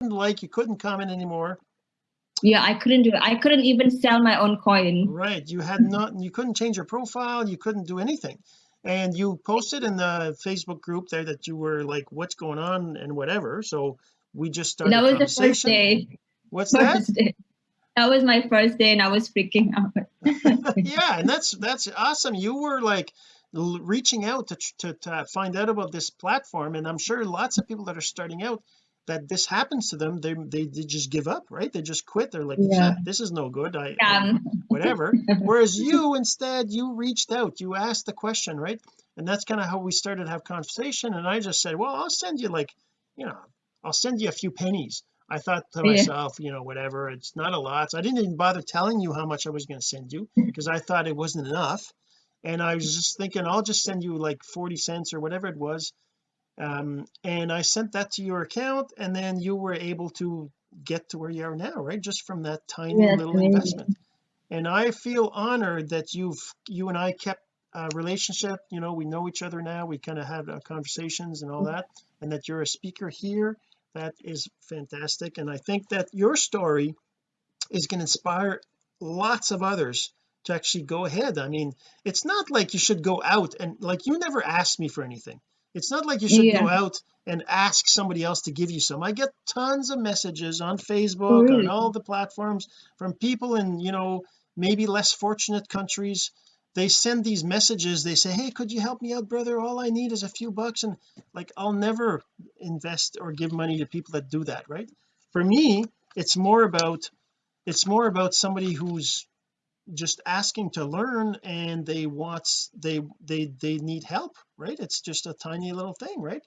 like you couldn't comment anymore. Yeah i couldn't do it. I couldn't even sell my own coin. Right you had not you couldn't change your profile you couldn't do anything. And you posted in the Facebook group there that you were like what's going on? and whatever so we just started that was the first day. What's first that? day. that was my first day and I was freaking out. Yeah and that's that's awesome. You were like l- reaching out to, to to find out about this platform and I'm sure lots of people that are starting out that this happens to them they they, they just give up right? They just quit. They're like Yeah. this is no good. I, Scam. whatever. Whereas you instead you reached out you asked the question right? And that's kind of how we started to have conversation and I just said well I'll send you like you know I'll send you a few pennies. I thought to Yeah. myself you know whatever it's not a lot. So I didn't even bother telling you how much I was going to send you because I thought it wasn't enough. And I was just thinking I'll just send you like 40 cents or whatever it was um and I sent that to your account and then you were able to get to where you are now right? Just from that tiny Yeah, little amazing. investment. And I feel honored that you've you and I kept a relationship you know we know each other now we kind of have uh, conversations and all that and that you're a speaker here. That is fantastic and I think that your story is going to inspire lots of others to actually go ahead. I mean it's not like you should go out and like you never asked me for anything it's not like you should Yeah. go out and ask somebody else to give you some. I get tons of messages on Oh, Facebook really? on all the platforms from people in you know maybe less fortunate countries. They send these messages. They say hey could you help me out brother? All I need is a few bucks. And like I'll never invest or give money to people that do that right? For me it's more about it's more about somebody who's just asking to learn and they wants they they they need help right? It's just a tiny little thing right?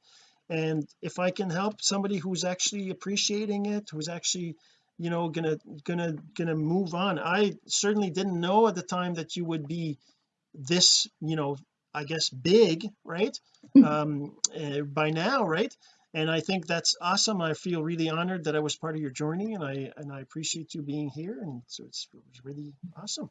And if I can help somebody who's actually appreciating it who's actually you know gonna gonna gonna move on I certainly didn't know at the time that you would be this you know I guess big right? Um uh, by now right and I think that's awesome. I feel really honored that I was part of your journey and I and I appreciate you being here and so it's, it really awesome